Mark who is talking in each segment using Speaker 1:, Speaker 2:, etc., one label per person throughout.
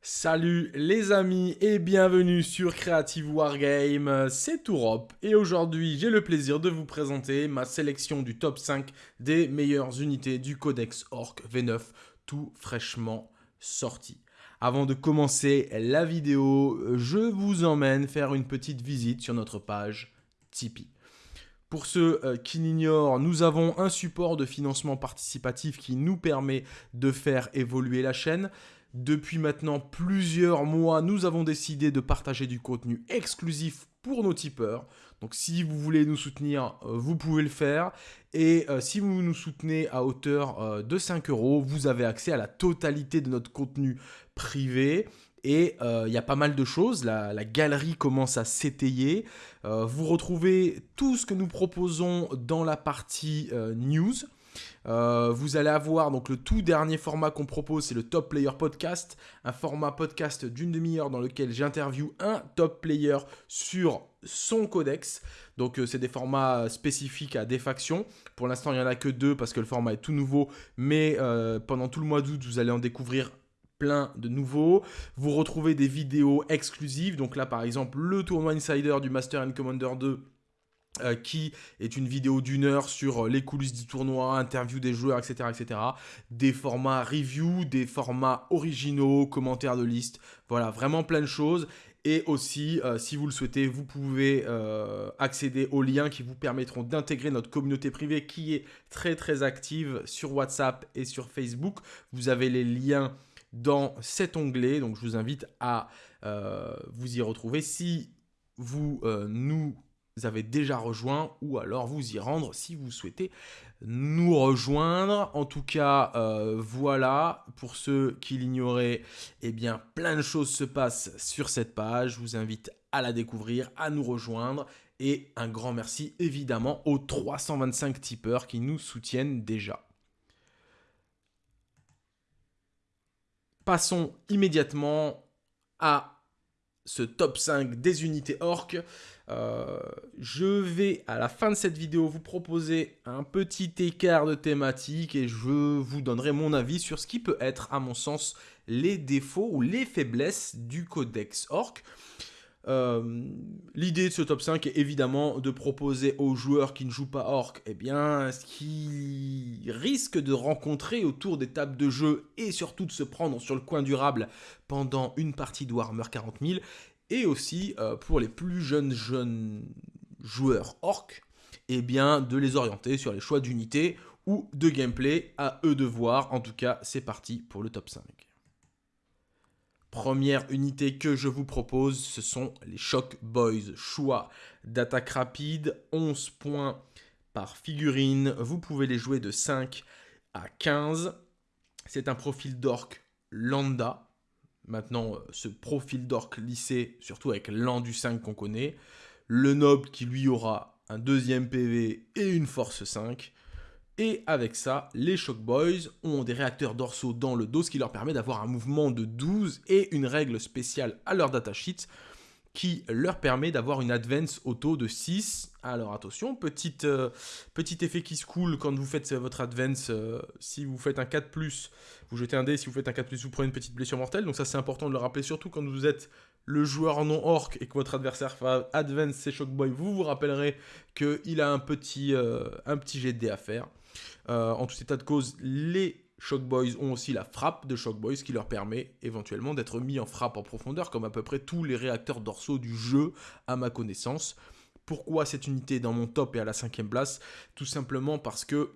Speaker 1: Salut les amis et bienvenue sur Creative Wargame, c'est Tourop et aujourd'hui j'ai le plaisir de vous présenter ma sélection du top 5 des meilleures unités du Codex Orc V9 tout fraîchement sorti. Avant de commencer la vidéo, je vous emmène faire une petite visite sur notre page Tipeee. Pour ceux euh, qui l'ignorent, nous avons un support de financement participatif qui nous permet de faire évoluer la chaîne. Depuis maintenant plusieurs mois, nous avons décidé de partager du contenu exclusif pour nos tipeurs. Donc si vous voulez nous soutenir, euh, vous pouvez le faire. Et euh, si vous nous soutenez à hauteur euh, de 5 euros, vous avez accès à la totalité de notre contenu privé. Et il y a pas mal de choses, la, la galerie commence à s'étayer. vous retrouvez tout ce que nous proposons dans la partie news. Euh, vous allez avoir donc le tout dernier format qu'on propose, c'est le Top Player Podcast, un format podcast d'une demi-heure dans lequel j'interview un top player sur son codex. Donc euh, c'est des formats spécifiques à des factions. Pour l'instant, il n'y en a que deux parce que le format est tout nouveau, mais euh, pendant tout le mois d'août, vous allez en découvrir plein de nouveaux. Vous retrouvez des vidéos exclusives. Donc là, par exemple, le tournoi Insider du Master and Commander 2 euh, qui est une vidéo d'une heure sur euh, les coulisses du tournoi, interview des joueurs, etc., etc. Des formats review, des formats originaux, commentaires de liste, voilà, vraiment plein de choses. Et aussi, euh, si vous le souhaitez, vous pouvez accéder aux liens qui vous permettront d'intégrer notre communauté privée qui est très très active sur WhatsApp et sur Facebook. Vous avez les liens dans cet onglet, donc je vous invite à vous y retrouver. Si vous nous avez déjà rejoint ou alors vous y rendre si vous souhaitez nous rejoindre. En tout cas, euh, voilà, pour ceux qui l'ignoraient, eh bien, plein de choses se passent sur cette page. Je vous invite à la découvrir, à nous rejoindre. Et un grand merci évidemment aux 325 tipeurs qui nous soutiennent déjà. Passons immédiatement à ce top 5 des unités orques. Euh, je vais à la fin de cette vidéo vous proposer un petit écart de thématique et je vous donnerai mon avis sur ce qui peut être à mon sens les défauts ou les faiblesses du codex orc. Euh, l'idée de ce top 5 est évidemment de proposer aux joueurs qui ne jouent pas orc eh bien, ce qu'ils risquent de rencontrer autour des tables de jeu et surtout de se prendre sur le coin durable pendant une partie de Warhammer 40 000 et aussi euh, pour les plus jeunes jeunes joueurs orques, eh bien de les orienter sur les choix d'unités ou de gameplay, à eux de voir. En tout cas, c'est parti pour le top 5. Première unité que je vous propose, ce sont les Shock Boys. Choix d'attaque rapide, 11 points par figurine. Vous pouvez les jouer de 5 à 15. C'est un profil d'orc lambda, Maintenant, euh, ce profil d'orc lissé, surtout avec l'Andu 5 qu'on connaît. Le noble qui lui aura un deuxième PV et une force 5. Et avec ça, les Shock Boys ont des réacteurs dorsaux dans le dos, ce qui leur permet d'avoir un mouvement de 12 et une règle spéciale à leur datasheet qui leur permet d'avoir une advance auto de 6. Alors attention, euh, petit effet qui se coule quand vous faites votre advance. Euh, si vous faites un 4+, vous jetez un dé. Si vous faites un 4+, vous prenez une petite blessure mortelle. Donc ça c'est important de le rappeler, surtout quand vous êtes le joueur non orc et que votre adversaire va advance ses Shockboy. Vous vous rappellerez qu'il a un petit, euh, un petit jet de dé à faire. en tout état de cause, les Shock Boys ont aussi la frappe de Shock Boys qui leur permet éventuellement d'être mis en frappe en profondeur comme à peu près tous les réacteurs dorsaux du jeu à ma connaissance. Pourquoi cette unité est dans mon top et à la cinquième place? Tout simplement parce que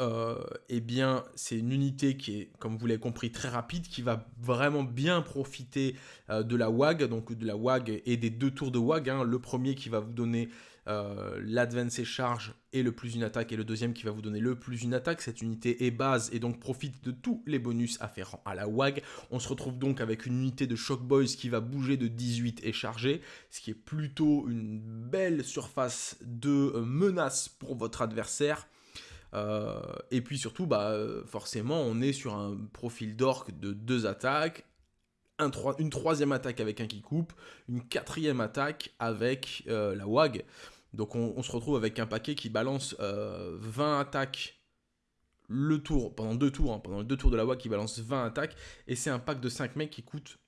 Speaker 1: euh, eh bien, c'est une unité qui est, comme vous l'avez compris, très rapide, qui va vraiment bien profiter euh, de la WAG, donc de la WAG et des deux tours de WAG. Hein. Le premier qui va vous donner euh, l'advance et charge et le plus une attaque, et le deuxième qui va vous donner le plus une attaque. Cette unité est base et donc profite de tous les bonus afférents à la WAG. On se retrouve donc avec une unité de Shock Boys qui va bouger de 18 et charger, ce qui est plutôt une belle surface de menace pour votre adversaire. Euh, et puis surtout, bah, forcément, on est sur un profil d'orc de deux attaques, une troisième attaque avec un qui coupe, une quatrième attaque avec euh, la WAG. Donc on, se retrouve avec un paquet qui balance 20 euh, attaques le tour, pendant deux tours, hein, pendant deux tours de la WAG qui balance 20 attaques, et c'est un pack de 5 mecs qui coûte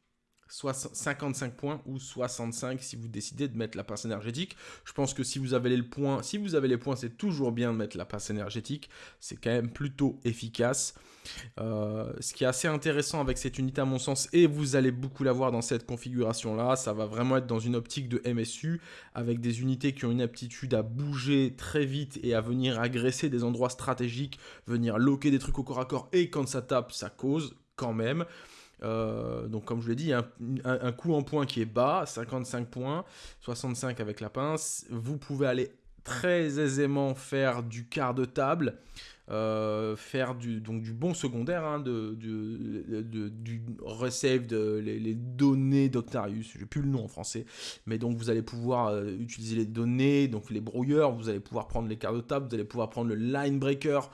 Speaker 1: 55 points ou 65 si vous décidez de mettre la passe énergétique. Je pense que si vous avez les points, si vous avez les points, c'est toujours bien de mettre la passe énergétique. C'est quand même plutôt efficace. Euh, ce qui est assez intéressant avec cette unité à mon sens, et vous allez beaucoup la voir dans cette configuration là, ça va vraiment être dans une optique de MSU avec des unités qui ont une aptitude à bouger très vite et à venir agresser des endroits stratégiques, venir loquer des trucs au corps à corps et quand ça tape, ça cause quand même. Euh, donc comme je l'ai dit, un, un, coup en points qui est bas, 55 points, 65 avec la pince. Vous pouvez aller très aisément faire du quart de table, euh, faire du, donc du bon secondaire, hein, de, du receive de les, données d'Octarius, j'ai plus le nom en français, mais donc vous allez pouvoir euh, utiliser les données, donc les brouilleurs, vous allez pouvoir prendre les quarts de table, vous allez pouvoir prendre le line breaker,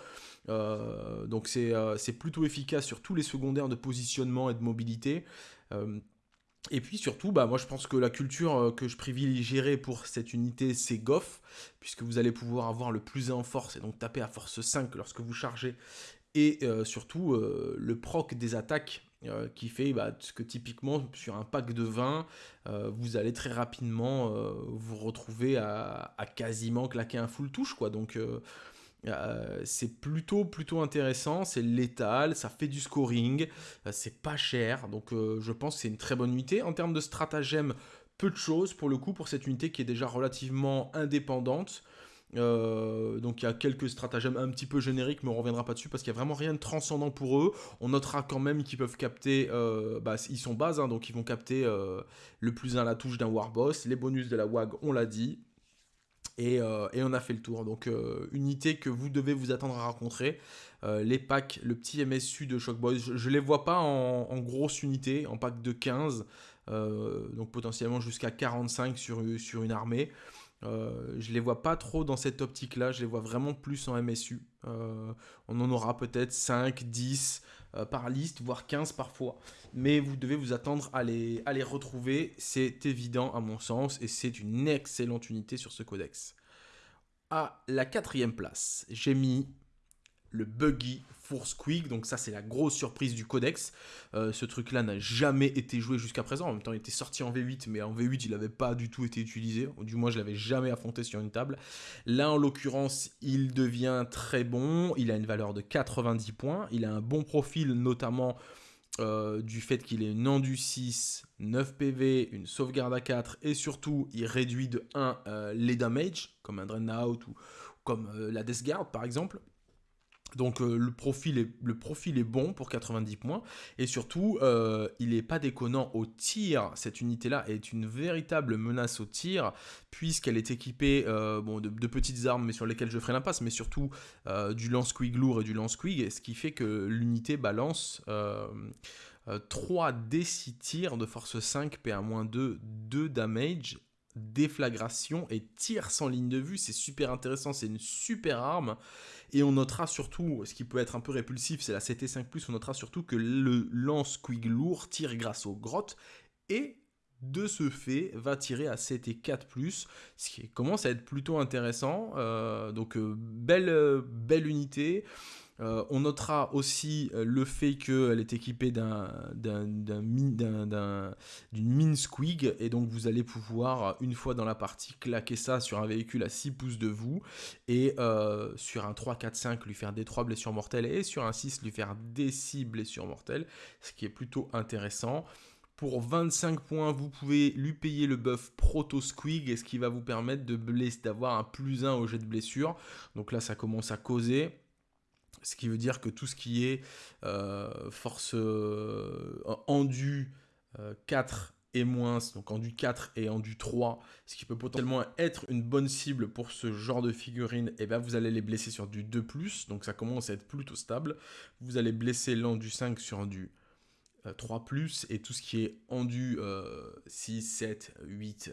Speaker 1: euh, donc euh, c'est plutôt efficace sur tous les secondaires de positionnement et de mobilité. Euh, et puis surtout, bah, moi je pense que la culture que je privilégierais pour cette unité, c'est Goff, puisque vous allez pouvoir avoir le plus en force et donc taper à force 5 lorsque vous chargez. Et surtout, le proc des attaques qui fait bah, que typiquement sur un pack de 20, vous allez très rapidement vous retrouver à, à, quasiment claquer un full touche. Quoi. Donc euh, c'est plutôt plutôt intéressant, c'est létal, ça fait du scoring, euh, c'est pas cher, donc euh, je pense que c'est une très bonne unité. En termes de stratagème, peu de choses pour le coup pour cette unité qui est déjà relativement indépendante. donc il y a quelques stratagèmes un petit peu génériques, mais on reviendra pas dessus parce qu'il y a vraiment rien de transcendant pour eux. On notera quand même qu'ils peuvent capter, bah, ils sont bases, hein, donc ils vont capter le plus 1 la touche d'un Warboss, les bonus de la WAG, on l'a dit, euh, et, on a fait le tour. Donc, euh, unité que vous devez vous attendre à rencontrer. Euh, les packs, le petit MSU de Shockboy, je, ne les vois pas en, grosse unité, en pack de 15. donc, potentiellement jusqu'à 45 sur, une armée. je les vois pas trop dans cette optique-là. Je les vois vraiment plus en MSU. on en aura peut-être 5, 10. Euh, par liste, voire 15 parfois. Mais vous devez vous attendre à les, à les retrouver, c'est évident à mon sens, et c'est une excellente unité sur ce codex. À la quatrième place, j'ai mis le Buggy Force Quick, donc ça c'est la grosse surprise du codex. Euh, ce truc-là n'a jamais été joué jusqu'à présent, en même temps il était sorti en V8, mais en V8 il n'avait pas du tout été utilisé, du moins je l'avais jamais affronté sur une table. Là en l'occurrence il devient très bon, il a une valeur de 90 points, il a un bon profil notamment euh, du fait qu'il est une du 6, 9 PV, une sauvegarde à 4, et surtout il réduit de 1 euh, les damage, comme un Drain Out ou comme la Death Guard par exemple. Donc euh, le, profil est, bon pour 90 points et surtout euh, il n'est pas déconnant au tir. Cette unité là est une véritable menace au tir puisqu'elle est équipée euh, de, petites armes mais sur lesquelles je ferai l'impasse mais surtout du lance-quig lourd et du lance-quig ce qui fait que l'unité balance 3 D6 tirs de force 5 PA-2 2 damage déflagration et tir sans ligne de vue c'est super intéressant c'est une super arme et on notera surtout, ce qui peut être un peu répulsif, c'est la CT5+, on notera surtout que le lance Quig lourd tire grâce aux grottes, et de ce fait va tirer à CT4+, ce qui commence à être plutôt intéressant. Euh, donc euh, belle, euh, belle unité. Euh, on notera aussi euh, le fait qu'elle est équipée d'une mine squig et donc vous allez pouvoir une fois dans la partie claquer ça sur un véhicule à 6 pouces de vous et euh, sur un 3, 4, 5 lui faire des 3 blessures mortelles et sur un 6 lui faire des 6 blessures mortelles, ce qui est plutôt intéressant. Pour 25 points, vous pouvez lui payer le buff Proto Squig, ce qui va vous permettre d'avoir un plus 1 au jet de blessure. Donc là, ça commence à causer. Ce qui veut dire que tout ce qui est euh, force euh, endu 4 euh, et moins, donc endu 4 et endu 3, ce qui peut potentiellement être une bonne cible pour ce genre de figurine, et eh bien vous allez les blesser sur du 2+, donc ça commence à être plutôt stable. Vous allez blesser l'endu 5 sur du 3+, et tout ce qui est endu 6, 7, 8,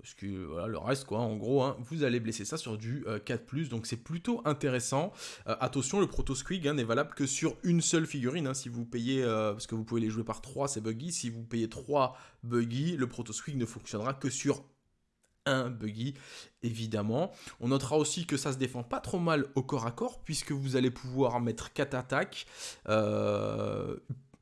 Speaker 1: parce que voilà, le reste, quoi, en gros, hein, vous allez blesser ça sur du 4+, euh, donc c'est plutôt intéressant. Euh, attention, le Proto Squig hein, n'est valable que sur une seule figurine, hein, si vous payez, euh, parce que vous pouvez les jouer par 3, c'est buggy, si vous payez 3 buggy, le Proto Squig ne fonctionnera que sur un buggy, évidemment. On notera aussi que ça se défend pas trop mal au corps à corps, puisque vous allez pouvoir mettre 4 attaques,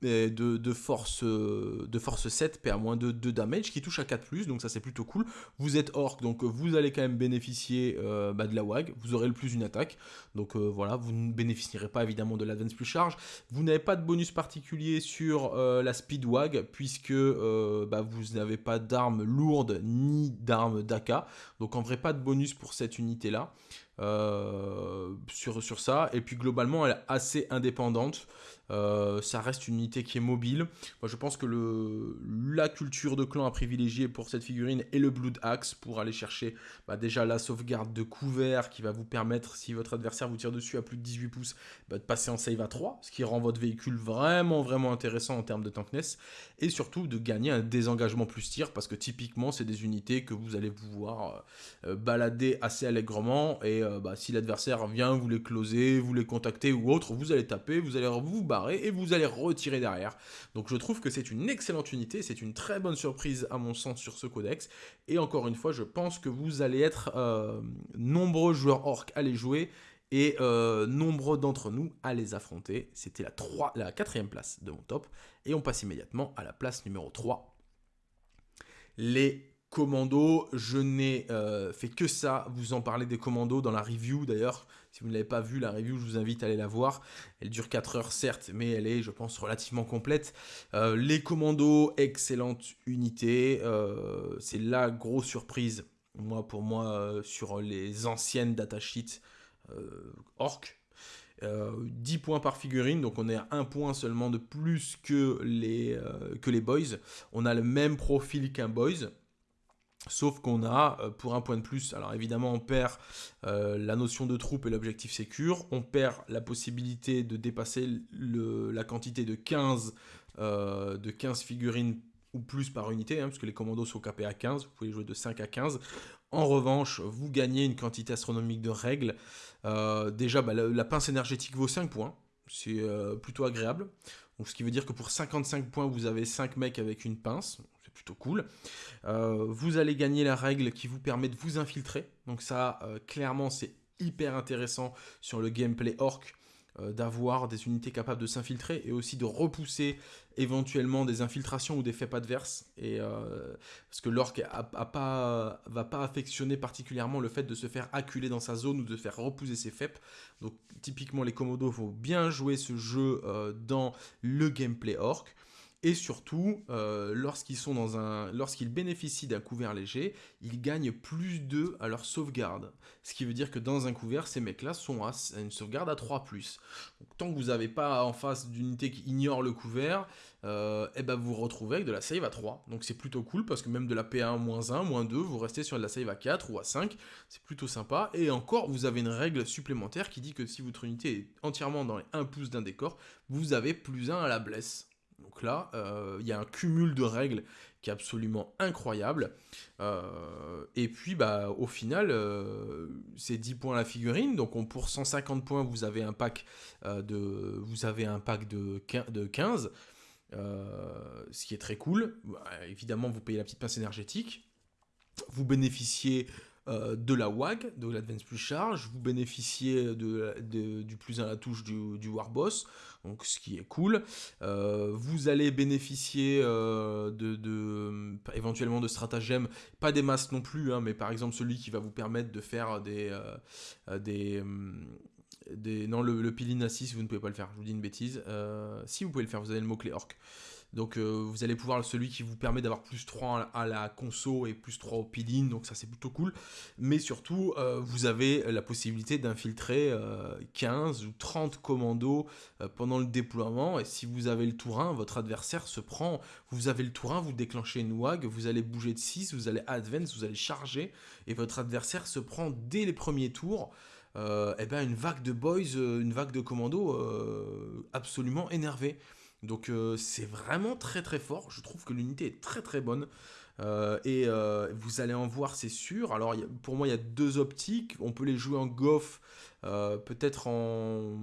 Speaker 1: euh, de, force, euh, de force 7, PA-2, 2 damage, qui touche à 4+, donc ça c'est plutôt cool. Vous êtes orc, donc vous allez quand même bénéficier euh, bah, de la WAG, vous aurez le plus une attaque, donc euh, voilà, vous ne bénéficierez pas évidemment de l'advance plus charge. Vous n'avez pas de bonus particulier sur la speed WAG, puisque bah, vous n'avez pas d'armes lourdes ni d'armes d'AK, donc en vrai pas de bonus pour cette unité là. sur ça, et puis globalement elle est assez indépendante. Euh, ça reste une unité qui est mobile. Moi, je pense que la culture de clan à privilégier pour cette figurine est le Blood Axe pour aller chercher bah, déjà la sauvegarde de couvert qui va vous permettre, si votre adversaire vous tire dessus à plus de 18 pouces, bah, de passer en save à 3, ce qui rend votre véhicule vraiment, vraiment intéressant en termes de tankness. Et surtout de gagner un désengagement plus tir parce que typiquement, c'est des unités que vous allez pouvoir euh, balader assez allègrement. Et euh, bah, si l'adversaire vient vous les closer, vous les contacter ou autre, vous allez taper, vous allez vous et vous allez retirer derrière. Donc je trouve que c'est une excellente unité, c'est une très bonne surprise à mon sens sur ce codex. Et encore une fois, je pense que vous allez être euh, nombreux joueurs orcs à les jouer et euh, nombreux d'entre nous à les affronter. C'était la, 3, la quatrième place de mon top. Et on passe immédiatement à la place numéro 3. Les commandos, je n'ai euh, fait que ça, vous en parlez des commandos dans la review d'ailleurs, si vous ne l'avez pas vu, la review, je vous invite à aller la voir. Elle dure 4 heures, certes, mais elle est, je pense, relativement complète. Euh, les commandos, excellente unité. Euh, c'est la grosse surprise, moi, pour moi, euh, sur les anciennes datasheets orc. 10 points par figurine, donc on est à 1 point seulement de plus que les, que les boys. On a le même profil qu'un boys, Sauf qu'on a, euh, pour un point de plus, alors évidemment on perd euh, la notion de troupe et l'objectif sécure, on perd la possibilité de dépasser la quantité de 15, euh, de 15 figurines ou plus par unité, hein, parce que les commandos sont capés à 15, vous pouvez jouer de 5 à 15. En revanche, vous gagnez une quantité astronomique de règles. déjà, bah, la, pince énergétique vaut 5 points, c'est plutôt agréable. Ce qui veut dire que pour 55 points, vous avez 5 mecs avec une pince plutôt cool. Euh, vous allez gagner la règle qui vous permet de vous infiltrer. Donc ça, euh, clairement, c'est hyper intéressant sur le gameplay orc euh, d'avoir des unités capables de s'infiltrer et aussi de repousser éventuellement des infiltrations ou des faits adverses. Et, parce que l'orc pas, va pas affectionner particulièrement le fait de se faire acculer dans sa zone ou de faire repousser ses FEP. Donc typiquement les commodos vont bien jouer ce jeu dans le gameplay orc. Et surtout, euh, lorsqu'ils sont dans un, lorsqu'ils bénéficient d'un couvert léger, ils gagnent plus 2 à leur sauvegarde. Ce qui veut dire que dans un couvert, ces mecs-là sont à une sauvegarde à 3+. Donc, tant que vous n'avez pas en face d'unité qui ignore le couvert, euh, eh ben vous vous retrouvez avec de la save à 3. Donc c'est plutôt cool parce que même de la P1 moins 1, moins 2, vous restez sur de la save à 4 ou à 5. C'est plutôt sympa. Et encore, vous avez une règle supplémentaire qui dit que si votre unité est entièrement dans les 1 pouce d'un décor, vous avez plus 1 à la blesse. Donc là, euh, il y a un cumul de règles qui est absolument incroyable. Euh, et puis, bah, au final, euh, c'est 10 points la figurine. Donc, on, pour 150 points, vous avez un pack, de, vous avez un pack de, 15. ce qui est très cool. Bah, évidemment, vous payez la petite pince énergétique. Vous bénéficiez euh, de la WAG, de l'Advance Plus Charge, vous bénéficiez de, du plus à la touche du, Warboss, donc ce qui est cool. Euh, vous allez bénéficier euh, de, éventuellement de stratagèmes, pas des masses non plus, hein, mais par exemple celui qui va vous permettre de faire des... des. Non, le, le Pilin 6, vous ne pouvez pas le faire, je vous dis une bêtise. si, vous pouvez le faire, vous avez le mot-clé orc. Donc euh, vous allez pouvoir celui qui vous permet d'avoir plus 3 à la conso et plus 3 au peeling, donc ça c'est plutôt cool. Mais surtout, euh, vous avez la possibilité d'infiltrer 15 euh, ou 30 commandos pendant le déploiement. Et si vous avez le tour 1, votre adversaire se prend, vous avez le tour 1, vous déclenchez une WAG, vous allez bouger de 6, vous allez advance, vous allez charger, et votre adversaire se prend dès les premiers tours. et ben une vague de boys, une vague de commandos absolument énervée. Donc euh, c'est vraiment très très fort, je trouve que l'unité est très très bonne. et vous allez en voir, c'est sûr. Alors pour moi, il y a deux optiques. On peut les jouer en goff, peut-être en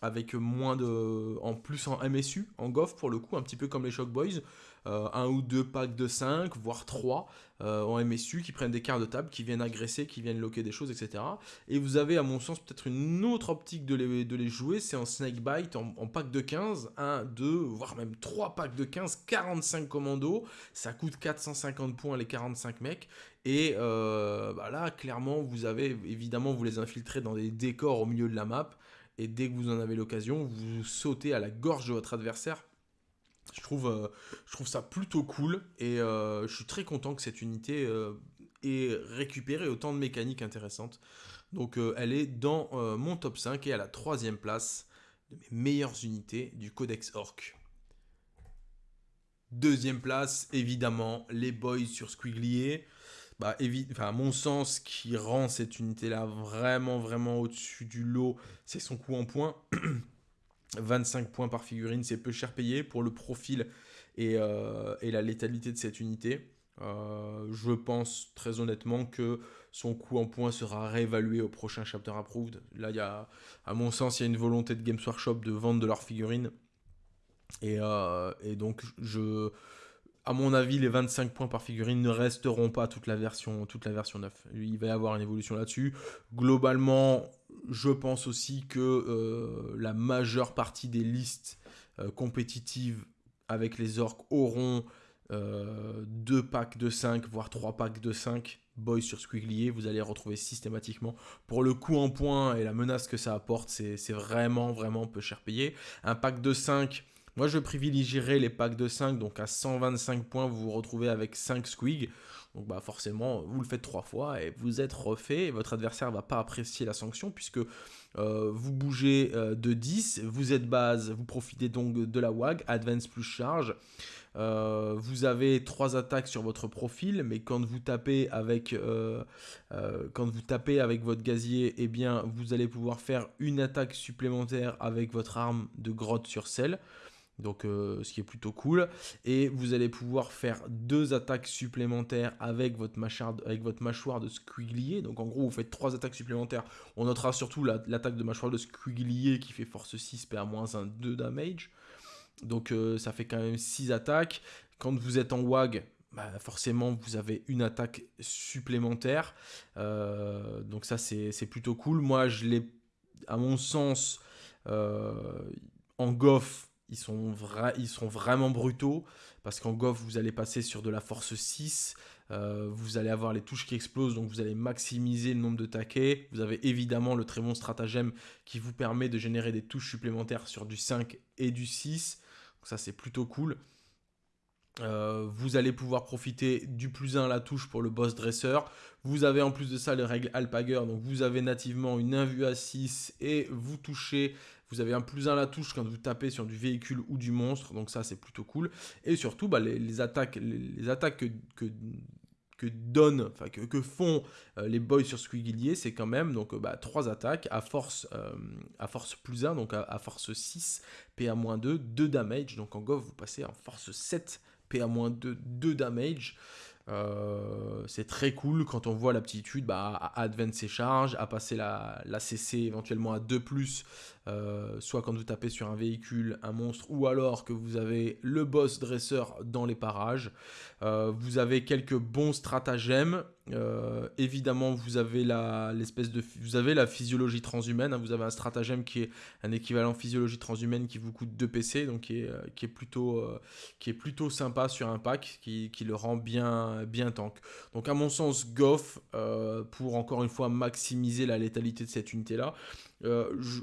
Speaker 1: avec moins de, en plus en MSU, en goff pour le coup, un petit peu comme les Shock Boys. Euh, un ou deux packs de 5, voire 3 euh, en MSU qui prennent des cartes de table, qui viennent agresser, qui viennent loquer des choses, etc. Et vous avez, à mon sens, peut-être une autre optique de les, jouer, c'est en Snakebite, en, en pack de 15, 1, 2, voire même 3 packs de 15, 45 commandos, ça coûte 450 points les 45 mecs, et euh, bah là, clairement, vous avez, évidemment, vous les infiltrez dans des décors au milieu de la map, et dès que vous en avez l'occasion, vous sautez à la gorge de votre adversaire je trouve, euh, je trouve ça plutôt cool et euh, je suis très content que cette unité ait récupéré autant de mécaniques intéressantes. Donc elle est dans mon top 5 et à la troisième place de mes meilleures unités du Codex Orc. Deuxième place, évidemment, les boys sur Squiglier. Bah, à mon sens, qui rend cette unité-là vraiment, vraiment au-dessus du lot, c'est son coup en point. 25 points par figurine, c'est peu cher payé pour le profil et, euh, la létalité de cette unité. Euh, je pense très honnêtement que son coût en points sera réévalué au prochain Chapter Approved. Là, y a, à mon sens, il y a une volonté de Games Workshop de vendre de leurs figurines. Et, euh, et, donc, je, à mon avis, les 25 points par figurine ne resteront pas toute la version, toute la version 9. Il va y avoir une évolution là-dessus. Globalement, je pense aussi que euh, la majeure partie des listes euh, compétitives avec les orques auront euh, deux packs de 5, voire trois packs de 5 boys sur Squiglier. Vous allez retrouver systématiquement. Pour le coup en point et la menace que ça apporte, c'est vraiment, vraiment peu cher payé. Un pack de 5 moi, je privilégierais les packs de 5, donc à 125 points, vous vous retrouvez avec 5 squig. Donc bah forcément, vous le faites 3 fois et vous êtes refait. Et votre adversaire ne va pas apprécier la sanction puisque euh, vous bougez euh, de 10, vous êtes base, vous profitez donc de la WAG, Advance plus charge. Euh, vous avez 3 attaques sur votre profil, mais quand vous tapez avec, quand vous tapez avec votre gazier, eh bien, vous allez pouvoir faire une attaque supplémentaire avec votre arme de grotte sur sel donc euh, ce qui est plutôt cool. Et vous allez pouvoir faire deux attaques supplémentaires avec votre, mâchoire, avec votre mâchoire de squiglier. Donc en gros, vous faites trois attaques supplémentaires. On notera surtout l'attaque de mâchoire de squiglier qui fait force 6, PA-1, 2 damage. Donc euh, ça fait quand même 6 attaques. Quand vous êtes en WAG, bah, forcément vous avez une attaque supplémentaire. Euh, donc ça c'est plutôt cool. Moi je l'ai, à mon sens, en goff ils sont, ils sont vraiment brutaux parce qu'en Goff, vous allez passer sur de la force 6, euh, vous allez avoir les touches qui explosent, donc vous allez maximiser le nombre de taquets. Vous avez évidemment le très bon stratagème qui vous permet de générer des touches supplémentaires sur du 5 et du 6. Donc ça, c'est plutôt cool. Euh, vous allez pouvoir profiter du plus 1 à la touche pour le boss dresseur. Vous avez en plus de ça les règles Alpager, donc vous avez nativement une invue à 6 et vous touchez vous avez un plus 1 à la touche quand vous tapez sur du véhicule ou du monstre, donc ça c'est plutôt cool. Et surtout, bah, les, attaques, les, attaques que, que, donnent, enfin que, font euh, les boys sur Squigglier, c'est quand même donc bah, 3 attaques à force, euh, à force plus 1, donc à, force 6, PA-2, 2 damage. Donc en Goff, vous passez en force 7, PA-2, 2 damage. Euh, c'est très cool quand on voit l'aptitude bah, à advance ses charges, à passer la, CC éventuellement à 2+, euh, soit quand vous tapez sur un véhicule, un monstre, ou alors que vous avez le boss dresseur dans les parages. Euh, vous avez quelques bons stratagèmes. Euh, évidemment, vous avez la l'espèce de vous avez la physiologie transhumaine. Hein. vous avez un stratagème qui est un équivalent physiologie transhumaine qui vous coûte 2 PC, donc qui est, euh, qui est plutôt qui est plutôt sympa sur un pack, qui, qui, le rend bien bien tank. Donc à mon sens, Goff pour encore une fois maximiser la létalité de cette unité là.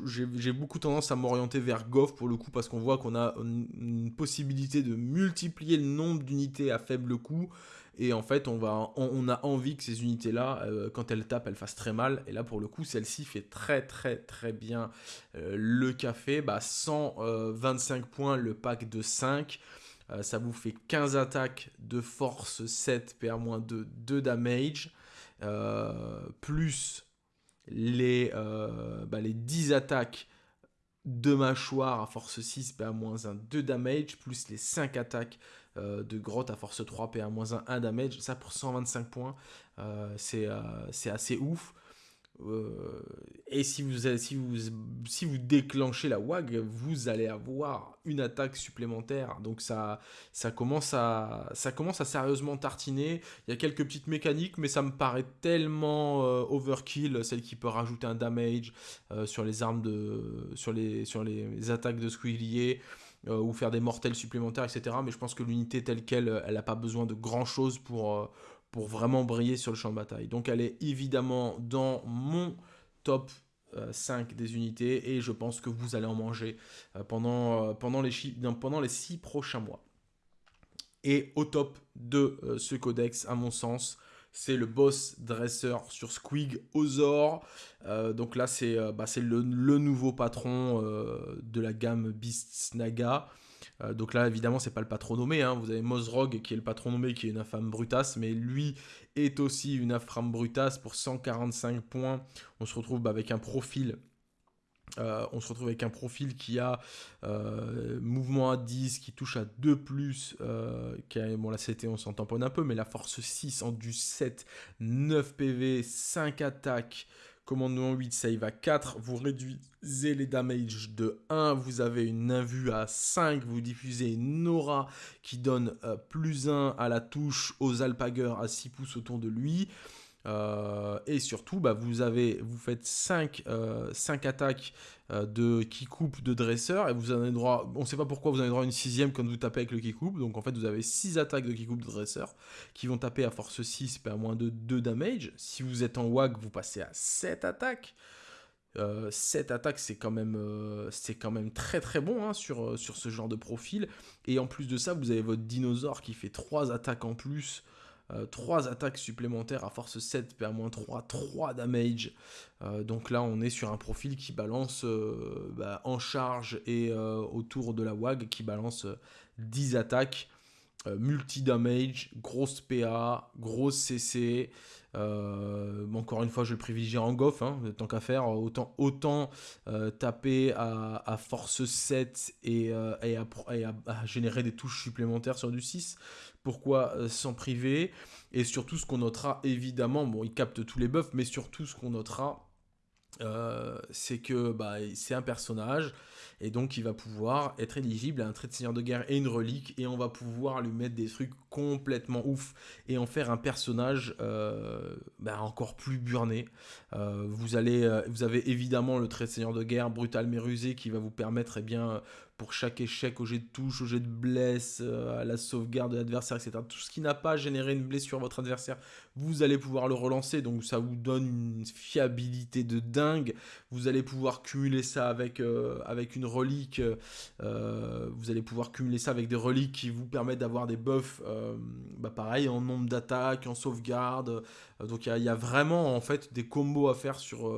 Speaker 1: j'ai beaucoup tendance à m'orienter vers Goff pour le coup parce qu'on voit qu'on a une possibilité de multiplier le nombre d'unités à faible le coup. Et en fait, on, va, on, a envie que ces unités-là, euh, quand elles tapent, elles fassent très mal. Et là, pour le coup, celle-ci fait très très très bien euh, le café. Bah, 125 points le pack de 5. Euh, ça vous fait 15 attaques de force 7, PR-2, 2 damage. plus les, bah, les 10 attaques de mâchoire à force 6, PA-1, 2 damage. Plus les 5 attaques de grotte à force 3, PA-1, 1 damage. Ça pour 125 points, c'est assez ouf. Euh, et si vous, si, vous, si vous déclenchez la WAG, vous allez avoir une attaque supplémentaire. Donc ça, ça, commence à, ça commence à sérieusement tartiner. Il y a quelques petites mécaniques, mais ça me paraît tellement euh, overkill, celle qui peut rajouter un damage euh, sur les armes de. sur les, sur les attaques de Squillier. Ou faire des mortels supplémentaires, etc. Mais je pense que l'unité telle qu'elle, elle n'a pas besoin de grand chose pour, vraiment briller sur le champ de bataille. Donc elle est évidemment dans mon top 5 euh, des unités et je pense que vous allez en manger euh, pendant, euh, pendant, les, pendant les 6 prochains mois. Et au top de ce codex, à mon sens, c'est le boss dresseur sur Squig Ozor. donc là, c'est bah, le, nouveau patron de la gamme Beasts Naga. Euh, donc là, évidemment, c'est pas le patron nommé. Hein. Vous avez Mozrog qui est le patron nommé, qui est une infâme brutasse, mais lui est aussi une infâme brutasse pour 145 points. On se retrouve bah, avec un profil. Euh, on se retrouve avec un profil qui a euh, mouvement à 10, qui touche à 2+, plus, qui a, bon la CT on s'en tamponne un peu, mais la force 6 en du 7, 9 PV, 5 attaques, Commandement 8, save à 4. Vous réduisez les damages de 1. Vous avez une invue à 5. Vous diffusez une aura qui donne euh, plus 1 à la touche aux alpagers à 6 pouces autour de lui. Euh, et surtout, bah, vous, faites 5, euh, attaques euh, de qui coupe de dresseur et vous avez droit, on ne sait pas pourquoi vous avez droit à une sixième quand vous tapez avec le qui coupe. Donc en fait, vous avez 6 attaques de qui coupe de dresseur qui vont taper à force 6 et à moins de 2 damage. Si vous êtes en WAG, vous passez à 7 attaques. 7 attaques, c'est quand, même, c'est quand même très très bon hein, sur, sur ce genre de profil. Et en plus de ça, vous avez votre dinosaure qui fait 3 attaques en plus 3 euh, attaques supplémentaires à force 7, PA-3, 3 damage. Euh, donc là, on est sur un profil qui balance euh, bah, en charge et autour de la WAG qui balance 10 attaques. multi-damage, grosse PA, grosse CC. encore une fois, je vais privilégier en goff, hein, tant qu'à faire. Autant, autant taper à, force 7 et, à, générer des touches supplémentaires sur du 6 pourquoi euh, s'en priver Et surtout, ce qu'on notera, évidemment, bon, il capte tous les buffs, mais surtout, ce qu'on notera, euh, c'est que bah, c'est un personnage et donc il va pouvoir être éligible à un trait de seigneur de guerre et une relique et on va pouvoir lui mettre des trucs complètement ouf et en faire un personnage euh, bah, encore plus burné. vous, allez, vous avez évidemment le trait de seigneur de guerre brutal mais rusé qui va vous permettre eh bien, pour chaque échec au jet de touche, au jet de blesse, euh, à la sauvegarde de l'adversaire, etc. Tout ce qui n'a pas généré une blessure à votre adversaire, vous allez pouvoir le relancer, donc ça vous donne une fiabilité de dingue. Vous allez pouvoir cumuler ça avec, euh, avec une relique, euh, vous allez pouvoir cumuler ça avec des reliques qui vous permettent d'avoir des buffs, bah pareil, en nombre d'attaques, en sauvegarde. donc il y, a vraiment en fait des combos à faire sur...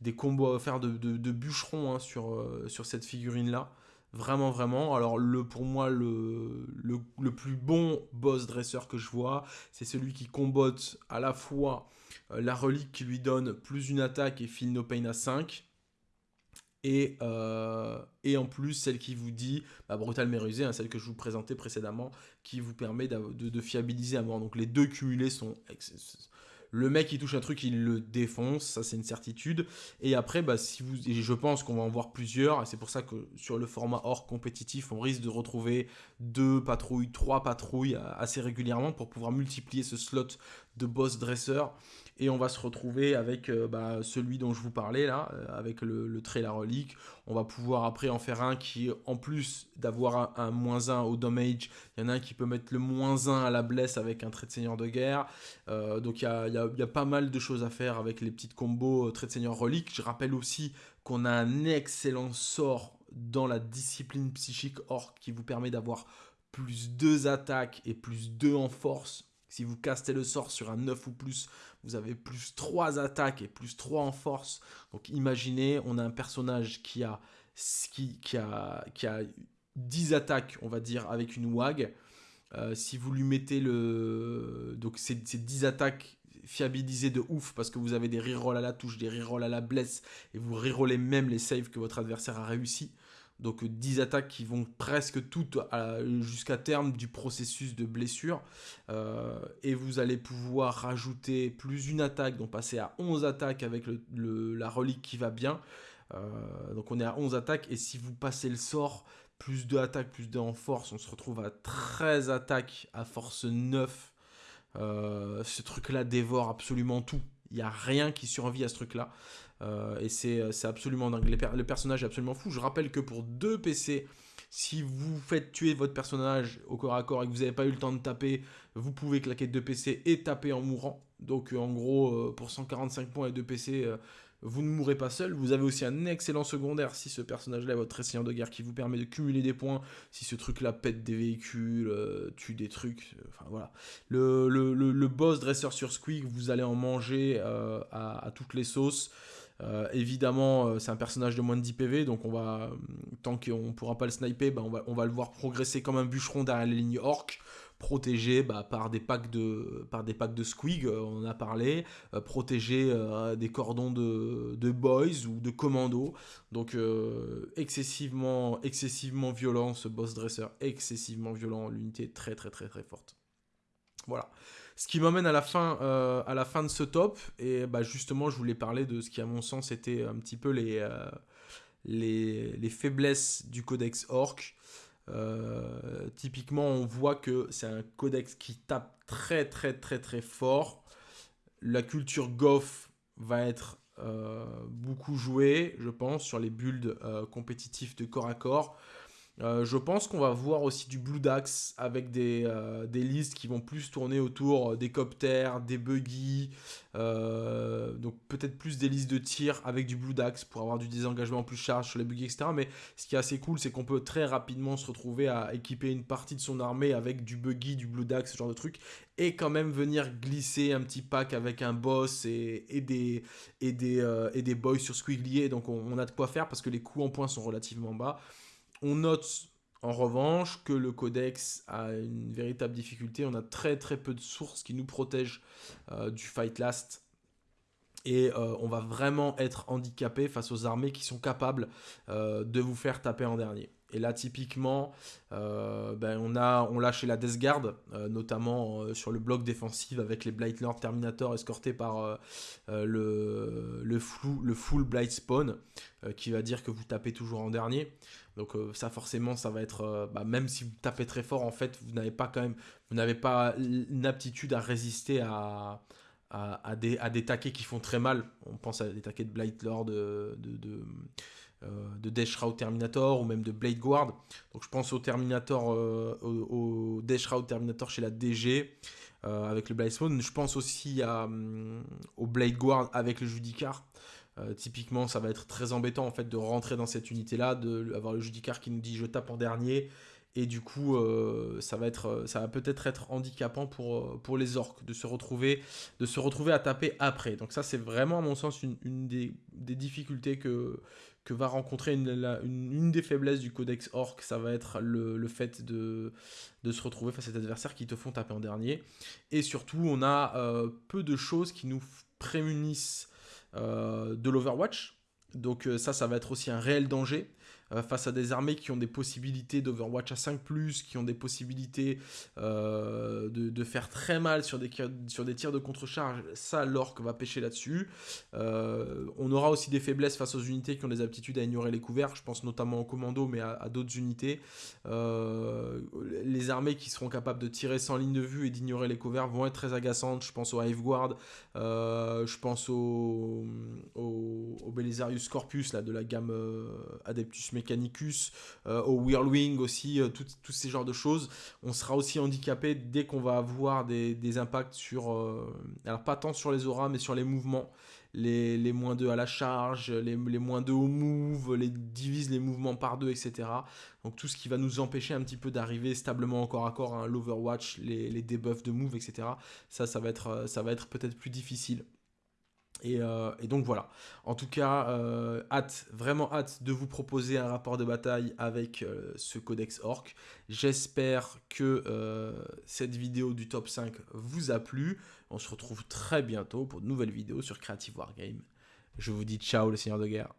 Speaker 1: des combos à faire de, bûcherons hein, sur, sur cette figurine là. Vraiment, vraiment. Alors, le, pour moi, le, le, plus bon boss dresseur que je vois, c'est celui qui combote à la fois euh, la relique qui lui donne plus une attaque et file no pain à 5. Et, euh, et, en plus celle qui vous dit, bah, brutal mais rusé, hein, celle que je vous présentais précédemment, qui vous permet de, de, fiabiliser à mort. Donc les deux cumulés sont le mec qui touche un truc, il le défonce, ça c'est une certitude. Et après, bah, je pense qu'on va en voir plusieurs, c'est pour ça que sur le format hors compétitif, on risque de retrouver deux patrouilles, trois patrouilles assez régulièrement pour pouvoir multiplier ce slot de boss dresseur et on va se retrouver avec euh, bah, celui dont je vous parlais là, euh, avec le, trait la relique. On va pouvoir après en faire un qui, en plus d'avoir un, moins 1 au damage, il y en a un qui peut mettre le moins 1 à la blesse avec un trait de seigneur de guerre. Euh, donc il y a, y a, pas mal de choses à faire avec les petites combos trait de seigneur relique. Je rappelle aussi qu'on a un excellent sort dans la discipline psychique orc qui vous permet d'avoir plus 2 attaques et plus 2 en force si vous castez le sort sur un 9 ou plus, vous avez plus 3 attaques et plus 3 en force. Donc imaginez, on a un personnage qui a, qui, qui a, qui a 10 attaques, on va dire, avec une WAG. Euh, si vous lui mettez le... Donc c'est 10 attaques fiabilisées de ouf parce que vous avez des rerolls à la touche, des rerolls à la blesse et vous rerollez même les saves que votre adversaire a réussi. Donc 10 attaques qui vont presque toutes jusqu'à terme du processus de blessure. et vous allez pouvoir rajouter plus une attaque, donc passer à 11 attaques avec la relique qui va bien. donc on est à 11 attaques et si vous passez le sort, plus de attaques, plus de en force, on se retrouve à 13 attaques à force 9. ce truc là dévore absolument tout. Il n'y a rien qui survit à ce truc-là. Euh, et c'est absolument dingue. le personnage est absolument fou. Je rappelle que pour deux PC, si vous faites tuer votre personnage au corps à corps et que vous n'avez pas eu le temps de taper, vous pouvez claquer deux PC et taper en mourant. Donc en gros, euh, pour 145 points et deux PC, vous ne mourrez pas seul. Vous avez aussi un excellent secondaire si ce personnage-là est votre seigneur de guerre qui vous permet de cumuler des points. Si ce truc-là pète des véhicules, euh, tue des trucs. Euh, enfin voilà. Le, le, boss dresseur sur Squeak, vous allez en manger euh, à, toutes les sauces. évidemment, c'est un personnage de moins de 10 PV, donc on va, tant qu'on ne pourra pas le sniper, bah, on, va, on va le voir progresser comme un bûcheron derrière les lignes orc protégé bah, par, des packs de, par des packs de squig, euh, on en a parlé, euh, protégé euh, des cordons de, de, boys ou de commandos. Donc excessivement, excessivement violent ce boss dresser, excessivement violent, l'unité très très très très forte. Voilà. Ce qui m'amène à la fin, à la fin de ce top, et bah, justement, je voulais parler de ce qui, à mon sens, était un petit peu les, les, les, faiblesses du codex Orc. Euh, typiquement, on voit que c'est un codex qui tape très très très très fort. La culture Goff va être euh, beaucoup jouée, je pense, sur les builds euh, compétitifs de corps à corps. Euh, je pense qu'on va voir aussi du Blue Dax avec des, euh, listes qui vont plus tourner autour des copters, des buggy, euh, donc peut-être plus des listes de tir avec du Blue Dax pour avoir du désengagement plus charge sur les buggy, etc. Mais ce qui est assez cool, c'est qu'on peut très rapidement se retrouver à équiper une partie de son armée avec du buggy, du Blue Dax, ce genre de truc, et quand même venir glisser un petit pack avec un boss et, des, et, des, boys sur Squiggly, donc on, on a de quoi faire parce que les coûts en points sont relativement bas. On note en revanche que le codex a une véritable difficulté. On a très très peu de sources qui nous protègent euh, du fight last. Et euh, on va vraiment être handicapé face aux armées qui sont capables euh, de vous faire taper en dernier. Et là, typiquement, euh, ben, on, a, on l'a chez la Death Guard, euh, notamment euh, sur le bloc défensif avec les Blight Lord Terminator escortés par le, le, le full Blight Spawn, qui va dire que vous tapez toujours en dernier. Donc ça forcément, ça va être, bah, même si vous tapez très fort, en fait, vous n'avez pas quand même, vous n'avez pas une aptitude à résister à, à, des, à des taquets qui font très mal. On pense à des taquets de Blight Lord, de, de de Death Shroud Terminator ou même de Blade Guard. Donc je pense au Terminator, euh, au, Death Shroud Terminator chez la DG euh, avec le Blade. Je pense aussi à, au Blade Guard avec le Judicar. typiquement, ça va être très embêtant en fait de rentrer dans cette unité-là, d'avoir le Judicar qui nous dit je tape en dernier et du coup ça va être ça va peut-être être handicapant pour, pour les orques de se retrouver de se retrouver à taper après donc ça c'est vraiment à mon sens une, des, difficultés que que va rencontrer une, des faiblesses du codex orc, ça va être le, fait de, se retrouver face à des adversaires qui te font taper en dernier. Et surtout, on a euh, peu de choses qui nous prémunissent euh, de l'Overwatch. Donc euh, ça, ça va être aussi un réel danger. Euh, face à des armées qui ont des possibilités d'Overwatch à 5+, qui ont des possibilités euh, de, faire très mal sur des, sur des tirs de contre-charge, ça l'orque va pêcher là-dessus. Euh, on aura aussi des faiblesses face aux unités qui ont des aptitudes à ignorer les couverts, je pense notamment aux commandos, mais à, d'autres unités. les armées qui seront capables de tirer sans ligne de vue et d'ignorer les couverts vont être très agaçantes, je pense au Hive Guard, je pense au, au, au Belisarius Corpus là, de la gamme Adeptus Mechanicus, euh, au Whirlwing aussi, euh, tous ces genres de choses. On sera aussi handicapé dès qu'on va avoir des, impacts sur, euh, alors pas tant sur les auras, mais sur les mouvements. Les, moins 2 à la charge, les, moins 2 au move, les divise les mouvements par deux, etc. Donc tout ce qui va nous empêcher un petit peu d'arriver stablement encore à corps à l'Overwatch, les, les debuffs de move, etc. Ça, ça va être, ça va être peut-être plus difficile. Euh, et, donc voilà. En tout cas, euh, hâte, vraiment hâte de vous proposer un rapport de bataille avec euh, ce codex orc. J'espère que cette vidéo du top 5 vous a plu. On se retrouve très bientôt pour de nouvelles vidéos sur Creative Wargame. Je vous dis ciao le seigneur de guerre.